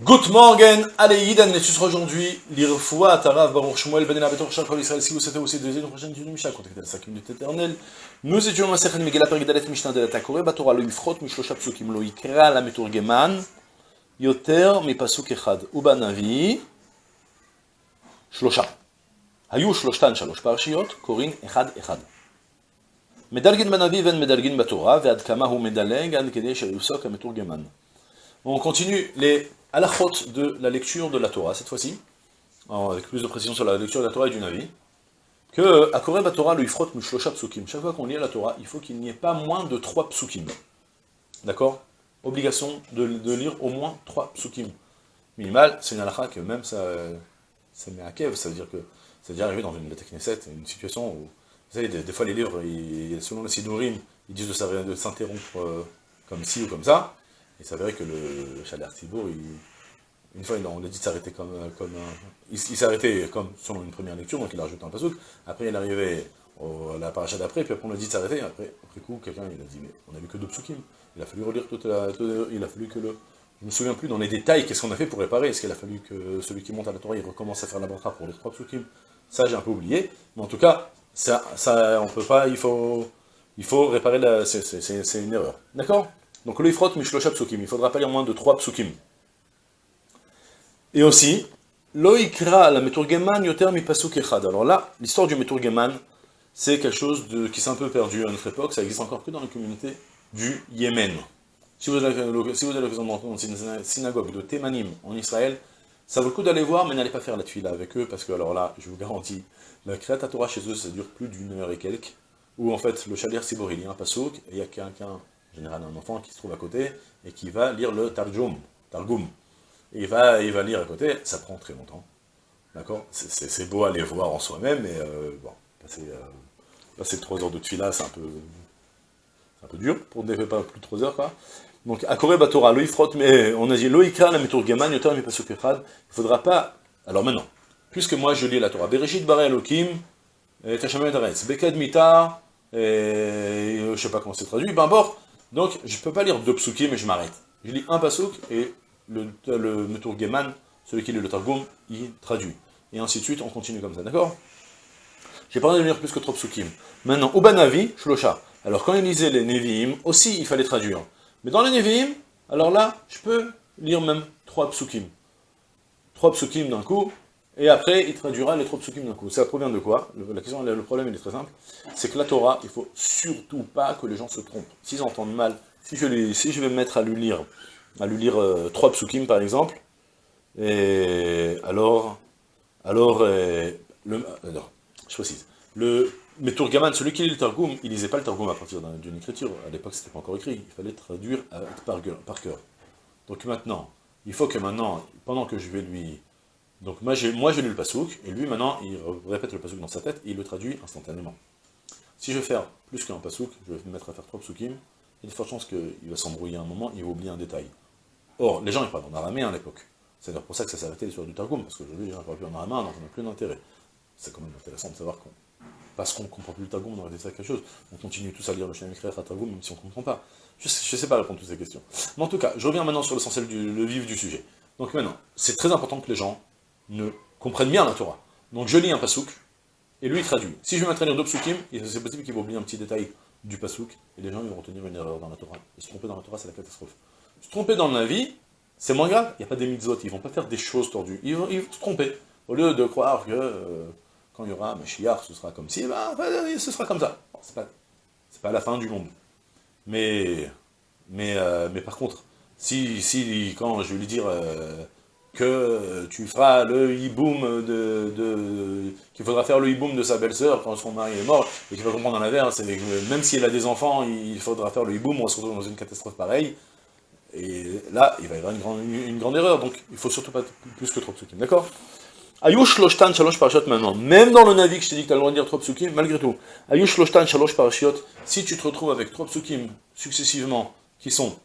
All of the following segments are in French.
Good morning, allez, Yidan, les aujourd'hui, l'Irfoua, Tarav, Baruch Shmuel, Ben Abetor, Shakol Israël, si vous souhaitez aussi deuxième prochaine étude du Mishnah, contactez la 5 minutes éternelles. Nous étions dans Sechet Megillah, Perigdalet, Mishnah de la Takore, Batora, lo Yifrot, Mishlosha Psukim, lo Yikra, la Meturgeman, Yoter, mi Pasuk Echad, Uba Navi, Shlosha. היו שלושתן שלוש פרשיות, קוראים אחד אחד. מדלגין בנביא ואין מדלגין בתורה, ועד כמה הוא מדלג עד כדי שיפסוק המתורגמן. On continue les halachot de la lecture de la Torah, cette fois-ci, avec plus de précision sur la lecture de la Torah et du Navi, que à Koreb Torah, le Ifrot Mushlosha Psukim. Chaque fois qu'on lit la Torah, il faut qu'il n'y ait pas moins de trois psukim. D'accord? Obligation de, lire au moins trois psukim. Minimal, c'est une halakha que même ça, ça met à kev, ça veut dire que c'est déjà arrivé dans une Knesset, une situation où, vous savez, des, fois les livres, ils, selon le Sidurim, ils disent de s'interrompre euh, comme ci ou comme ça, et vrai que le, le Chaler Thibault, une fois, on a dit de s'arrêter comme, comme un, il, arrêté comme selon une première lecture, donc il a rajouté un pasouk. Après, il au, à la paracha d'après, puis après, on a dit de s'arrêter. Après, après coup, quelqu'un, il a dit, mais on a vu que deux psukim. Il a fallu relire toute la, toute, il a fallu que le, je me souviens plus dans les détails, qu'est-ce qu'on a fait pour réparer Est-ce qu'il a fallu que celui qui monte à la Torah, il recommence à faire la pour les trois psukim? Ça, j'ai un peu oublié. Mais en tout cas, ça, ça, on peut pas, il faut, il faut réparer c'est une erreur. D'accord? Donc le ifrot mishlosha psukim, il faudra pas lire moins de 3 psukim. Et aussi, loikra la meturgeman yoter mi pasuk echad. Alors là, l'histoire du meturgeman, c'est quelque chose de, qui s'est un peu perdu à notre époque, ça existe encore que dans la communauté du Yémen. Si vous avez l'occasion d'entrer dans une synagogue de Thémanim en Israël, ça vaut le coup d'aller voir, mais n'allez pas faire la tuile avec eux, parce que alors là, je vous garantis, la Kriyat Torah chez eux, ça dure plus d'une heure et quelques, où en fait, le Shalir Sibor, il y a un pasuk, et il y a quelqu'un, en général un enfant qui se trouve à côté, et qui va lire le Targum, Targum. Il va, il va lire à côté, ça prend très longtemps. D'accord? C'est beau à les voir en soi-même, mais euh, bon, passer, euh, passer 3 heures de tfila, c'est un peu un peu dur, pour ne pas plus de 3 heures, quoi. Donc, à Koré Batora, lo frotte, mais on a dit, lo ikra la pasuk echad, il faudra pas, alors maintenant, puisque moi je lis la Torah, Bereshit bare Elohim, Tashamet Aretz, Beked Mitar, je sais pas comment c'est traduit, ben bord, donc, je peux pas lire deux psukim, mais je m'arrête. Je lis un pasuk, et le, le Meturgeman, celui qui lit le Targum, il traduit. Et ainsi de suite, on continue comme ça, d'accord? J'ai pas envie de lire plus que trois psukim. Maintenant, Ubanavi, Shlosha. Alors, quand il lisait les Nevi'im, aussi, il fallait traduire. Mais dans les Nevi'im, alors là, je peux lire même trois psukim. Trois psukim d'un coup, et après, il traduira les trois psukim d'un coup. Ça provient de quoi? Le, la question, le problème, il est très simple. C'est que la Torah, il faut surtout pas que les gens se trompent. S'ils entendent mal, si je, si je vais me mettre à lui lire, à lui lire euh, trois psukim, par exemple, et alors, alors, euh, le, euh, non, je précise, le Meturgaman, celui qui lit le Targum, il lisait pas le Targum à partir d'une écriture. À l'époque, c'était pas encore écrit. Il fallait traduire par, cœur. Donc maintenant, il faut que maintenant, pendant que je vais lui donc moi, moi j'ai lu le pasouk, et lui maintenant, il répète le pasouk dans sa tête, et il le traduit instantanément. Si je vais faire plus qu'un pasouk, je vais me mettre à faire trois psukim, il y a de fortes chances qu'il va s'embrouiller un moment, il va oublier un détail. Or, les gens ils parlent en araméen à l'époque. C'est d'ailleurs pour ça que ça s'est arrêté l'histoire du Targum, parce qu'aujourd'hui les gens ne parlent plus en araméen, donc on n'a plus d'intérêt. C'est quand même intéressant de savoir qu'on, parce qu'on ne comprend plus le Targum, on aurait ça quelque chose. On continue tous à lire le Shem à Targum, même si on ne comprend pas. Je ne sais, pas répondre à toutes ces questions. Mais en tout cas, je reviens maintenant sur l'essentiel du le vif du sujet. Donc maintenant, c'est très important que les gens ne comprennent bien la Torah. Donc je lis un pasouk, et lui il traduit. Si je vais lire deux c'est possible qu'il va oublier un petit détail du pasouk, et les gens vont retenir une erreur dans la Torah. Et se tromper dans la Torah, c'est la catastrophe. Se tromper dans la vie, c'est moins grave, il n'y a pas des mitzvot, ils vont pas faire des choses tordues, ils vont, ils se tromper. Au lieu de croire que euh, quand il y aura Mashiach, ce sera comme ci, ben, ce sera comme ça. C'est pas, pas la fin du monde. Mais, mais, euh, mais par contre, si, si quand je vais lui dire... Euh, que tu feras le hiboum de, de qu'il faudra faire le hiboum de sa belle-sœur quand son mari est mort, et qu'il va comprendre que même si elle a des enfants, il faudra faire le hiboum, on se retrouve dans une catastrophe pareille, et là, il va y avoir une grande, erreur, donc il faut surtout pas plus que trop psukim, d'accord? Ayush loshtan shalosh parashiot maintenant, même dans le Navi que je t'ai dit que tu as le droit de dire trois psukim, malgré tout, Ayush loshtan shalosh parashiot, si tu te retrouves avec trois psukim successivement, qui sont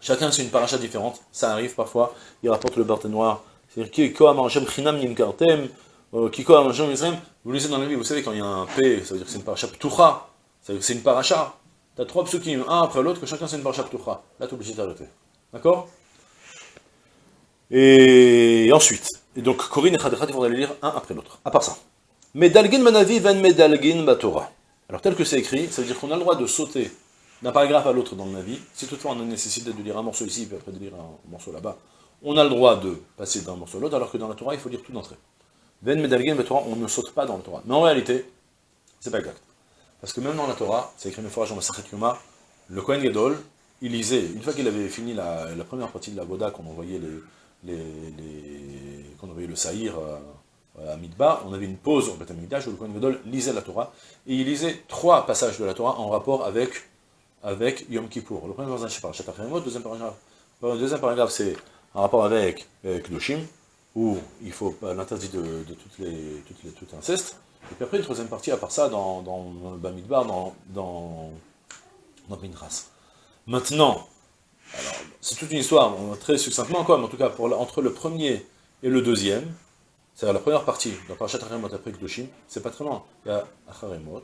Chacun c'est une paracha différente, ça arrive parfois, il rapporte le Barthe noir, c'est-à-dire Kiko Amarachem Chinam Yimkartem, euh, Kiko Amarachem Yisrael, vous lisez dans la vie, vous savez quand il y a un P, ça veut dire que c'est une paracha Ptucha, ça veut dire que c'est une paracha, t'as trois psukim, un après l'autre, que chacun c'est une paracha Ptucha, là t'es obligé d'arrêter, d'accord? Et ensuite, et donc Corinne et Khadechat, il faudra les lire un après l'autre, à part ça. Medalgin manavi ven medalgin batora. Alors tel que c'est écrit, ça veut dire qu'on a le droit de sauter d'un paragraphe à l'autre dans le Navi. Si toutefois on a nécessité de lire un morceau ici, puis après de lire un morceau là-bas, on a le droit de passer d'un morceau à l'autre, alors que dans la Torah, il faut lire tout d'entrée. Ven medalgin batora, on ne saute pas dans la Torah. Mais en réalité, c'est pas exact. Parce que même dans la Torah, c'est écrit fois dans la Sachet Yoma, le Kohen Gadol, il lisait, une fois qu'il avait fini la, première partie de la Voda, qu'on envoyait les, le Saïr euh, à Midbar, on avait une pause au Beth où le Kohen Gadol lisait la Torah, et il lisait trois passages de la Torah en rapport avec, avec Yom Kippour. Le premier passage, c'est Parashat le deuxième paragraphe, le deuxième paragraphe, c'est en rapport avec, avec Doshim, où il faut l'interdit de, de, toutes les, toutes les, tout inceste, et puis après, une troisième partie, à part ça, dans, dans, le Bamidbar, dans, dans, dans. Maintenant, c'est toute une histoire, très succinctement quoi, mais en tout cas, pour, entre le premier et le deuxième, c'est-à-dire la première partie, dans Parashat Haremot après Kedoshim, c'est pas très loin. Il y a Acharemot,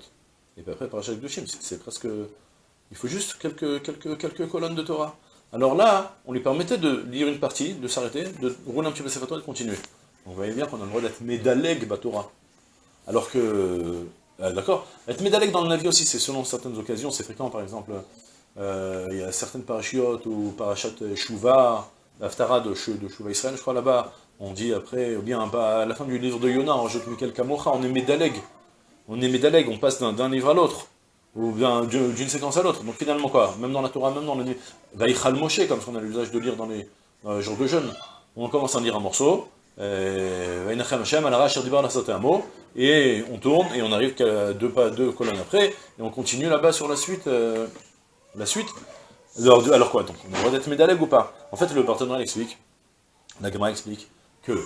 et puis après Parashat Kedoshim, c'est presque... Il faut juste quelques, quelques, quelques colonnes de Torah. Alors là, on lui permettait de lire une partie, de s'arrêter, de rouler un petit peu ses et de continuer. On voyait bien qu'on a le droit d'être Médaleg Batora. Alors que... Euh, d'accord Être Médaleg dans le navire aussi, c'est selon certaines occasions, c'est fréquent par exemple euh, il y a certaines parachiotes ou parachat Shuvah, l'Aftara de, de Shuvah Israël, je crois là-bas, on dit après, ou bien bah, à la fin du livre de Yonah, on rajoute Michael Kamocha, on est Médaleg. On est Médaleg, on passe d'un livre à l'autre, ou bien d'une séquence à l'autre. Donc finalement quoi, même dans la Torah, même dans le Vaïchal Moshe, comme ce qu'on a l'usage de lire dans les, jours de jeûne, on commence à lire un morceau, euh, et on tourne, et on arrive deux, deux colonnes après, et on continue là-bas sur la suite, euh, la suite, alors, alors quoi, donc, on a le droit d'être médaleg ou pas? En fait, le partenaire explique, la Gemara explique, que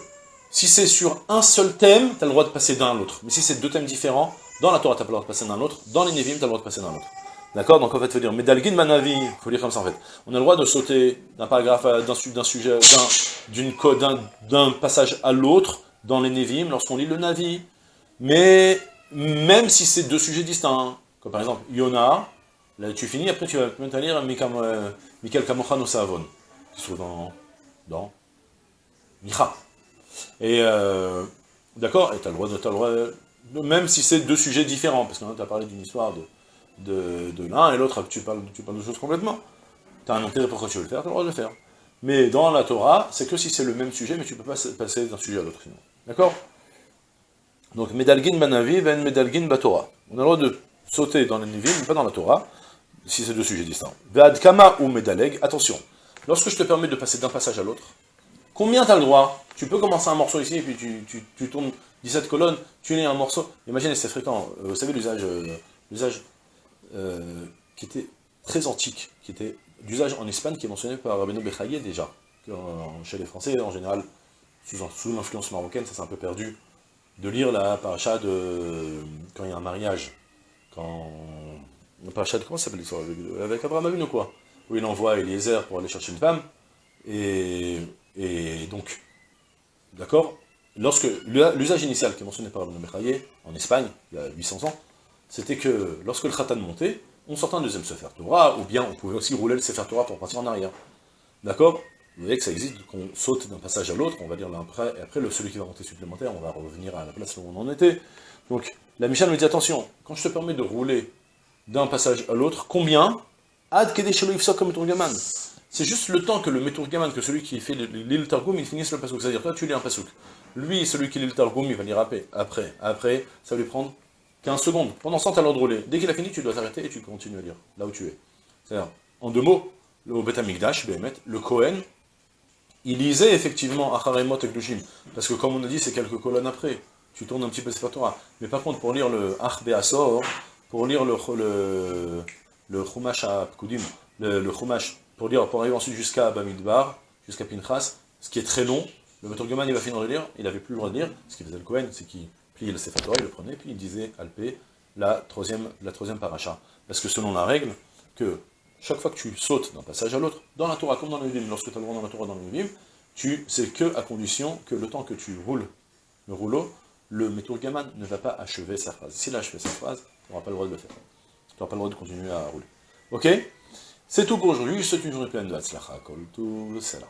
si c'est sur un seul thème, tu as le droit de passer d'un à l'autre. Mais si c'est deux thèmes différents, dans la Torah, tu pas le droit de passer d'un à l'autre, dans les Nevim, tu as le droit de passer d'un à l'autre. D'accord Donc en fait, il faut dire, Medalgin Manavi, il faut lire comme ça en fait. On a le droit de sauter d'un paragraphe, d'un sujet, d'un passage à l'autre, dans les Nevim, lorsqu'on lit le Navi. Mais même si c'est deux sujets distincts, comme par exemple Yona, Là, tu finis, après tu vas à lire Michael Kamochano Savon, qui se trouve dans, dans Micha. Et, euh, d'accord, et tu as le droit, de, même si c'est deux sujets différents, parce que tu as parlé d'une histoire de, de, l'un, et l'autre, tu parles, tu parles de choses complètement. Tu as un intérêt pourquoi tu veux le faire, tu as le droit de le faire. Mais dans la Torah, c'est que si c'est le même sujet, mais tu peux pas passer d'un sujet à l'autre. D'accord? Donc, Medalgin Banavi, Ben Medalgin Batora. On a le droit de sauter dans les Nivim, mais pas dans la Torah si c'est deux sujets distincts. Kama ou Medaleg, attention, lorsque je te permets de passer d'un passage à l'autre, combien tu as le droit? Tu peux commencer un morceau ici, et puis tu, tu, tournes 17 colonnes, tu lis un morceau. Imaginez, c'est fréquent. Euh, vous savez l'usage euh, euh, qui était très antique, qui était d'usage en Espagne, qui est mentionné par Rabbeinu Bechaye déjà. chez les Français, en général, sous, l'influence marocaine, ça s'est un peu perdu, de lire la paracha de quand il y a un mariage, quand Parachat, comment s'appelle l'histoire? Avec Abraham Avinu, quoi Où il envoie Eliezer pour aller chercher une femme. Et, et donc, d'accord? Lorsque l'usage initial qui est mentionné par Ibn Mechaye, en Espagne, il y a 800 ans, c'était que lorsque le Khatan montait, on sortait un deuxième Sefer Torah, ou bien on pouvait aussi rouler le Sefer Torah pour partir en arrière. D'accord? Vous voyez que ça existe, qu'on saute d'un passage à l'autre, on va dire après, et après, celui qui va monter supplémentaire, on va revenir à la place où on en était. Donc, la Michal me dit, attention, quand je te permets de rouler d'un passage à l'autre, combien? Ad comme Meturgaman. C'est juste le temps que le Meturgaman, que celui qui fait l'île Targum, il finisse le pasouk. C'est-à-dire, toi, tu lis un pasouk. Lui, celui qui lit le Targum, il va lire après. Après, après, ça va lui prendre 15 secondes. Pendant ce temps, tu as l'ordre rouler. Dès qu'il a fini, tu dois t'arrêter et tu continues à lire, là où tu es. C'est-à-dire, en deux mots, le Bet Amikdash, le Kohen, il lisait effectivement Acharemot et Glushim. Parce que comme on a dit, c'est quelques colonnes après. Tu tournes un petit peu Sefer Torah. Mais par contre, pour lire le Ach Be'asor, pour lire le, le, le Chumash à Pkudim, le, le Chumash, pour lire, pour arriver ensuite jusqu'à Bamidbar, jusqu'à Pinchas, ce qui est très long, le Meturgeman il va finir de lire, il n'avait plus le droit de lire, ce qu'il faisait le Kohen, c'est qu'il pliait le Sefer il le prenait, puis il disait Alpé, la troisième, la troisième paracha. Parce que selon la règle, que chaque fois que tu sautes d'un passage à l'autre, dans la Torah comme dans le Vim, lorsque tu as le droit dans la Torah dans le Vim, c'est que à condition que le temps que tu roules le rouleau, le Meturgaman ne va pas achever sa phrase. S'il a achevé sa phrase, tu n'auras pas le droit de le faire. Tu n'auras pas le droit de continuer à rouler. Ok? C'est tout pour aujourd'hui. Souhaite une journée pleine de Hatzlacha. Kol tout, c'est là.